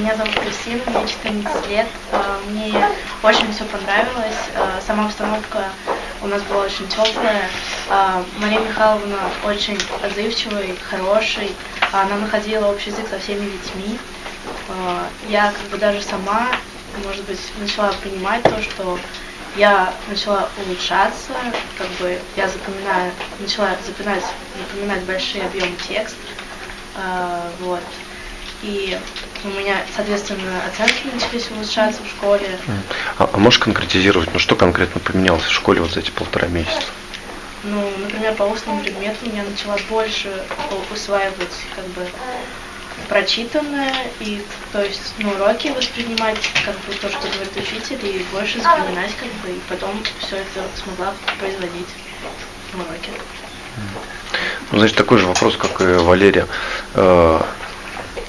Меня зовут Кристина, мне 14 лет. А, Мне очень все понравилось. А, Сама обстановка у нас была очень теплая. А, Мария Михайловна очень отзывчивый, хороший. Она находила общий язык со всеми детьми. Я как бы даже сама, может быть, начала понимать то, что я начала улучшаться, как бы я запоминаю, начала запоминать, запоминать большие объемы текста, вот. И у меня, соответственно, оценки начались улучшаться в школе. А, а можешь конкретизировать, ну что конкретно поменялось в школе вот за эти полтора месяца? Ну, например, по устному предмету я начала больше усваивать как бы прочитанное и то есть ну, уроки воспринимать как бы то, что говорит учитель, и больше запоминать как бы, и потом все это смогла производить в уроке. Ну, значит, такой же вопрос, как и Валерия.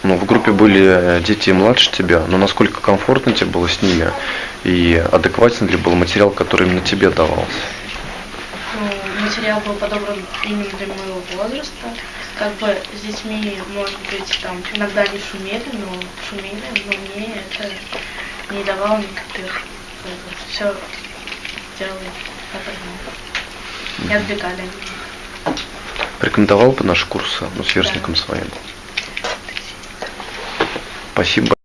Э, Ну, в группе были э, дети младше тебя, но насколько комфортно тебе было с ними и адекватен ли был материал, который именно тебе давался? Ну, материал был подобран именно для моего возраста. Как бы с детьми, может быть, там иногда они шумели, но шумели, но мне это не давало никаких все делали одно. Не отвлекали. Рекомендовал бы наши курсы ну, сверстникам своим? Спасибо.